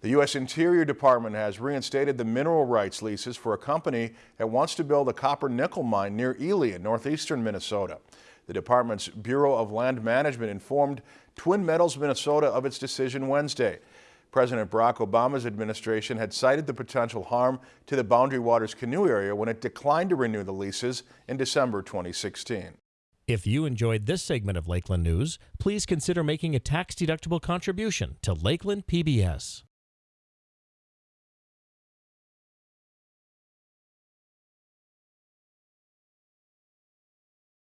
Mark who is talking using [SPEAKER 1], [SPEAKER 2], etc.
[SPEAKER 1] The U.S. Interior Department has reinstated the mineral rights leases for a company that wants to build a copper nickel mine near Ely in northeastern Minnesota. The department's Bureau of Land Management informed Twin Metals Minnesota of its decision Wednesday. President Barack Obama's administration had cited the potential harm to the Boundary Waters canoe area when it declined to renew the leases in December 2016.
[SPEAKER 2] If you enjoyed this segment of Lakeland News, please consider making a tax-deductible contribution to Lakeland PBS.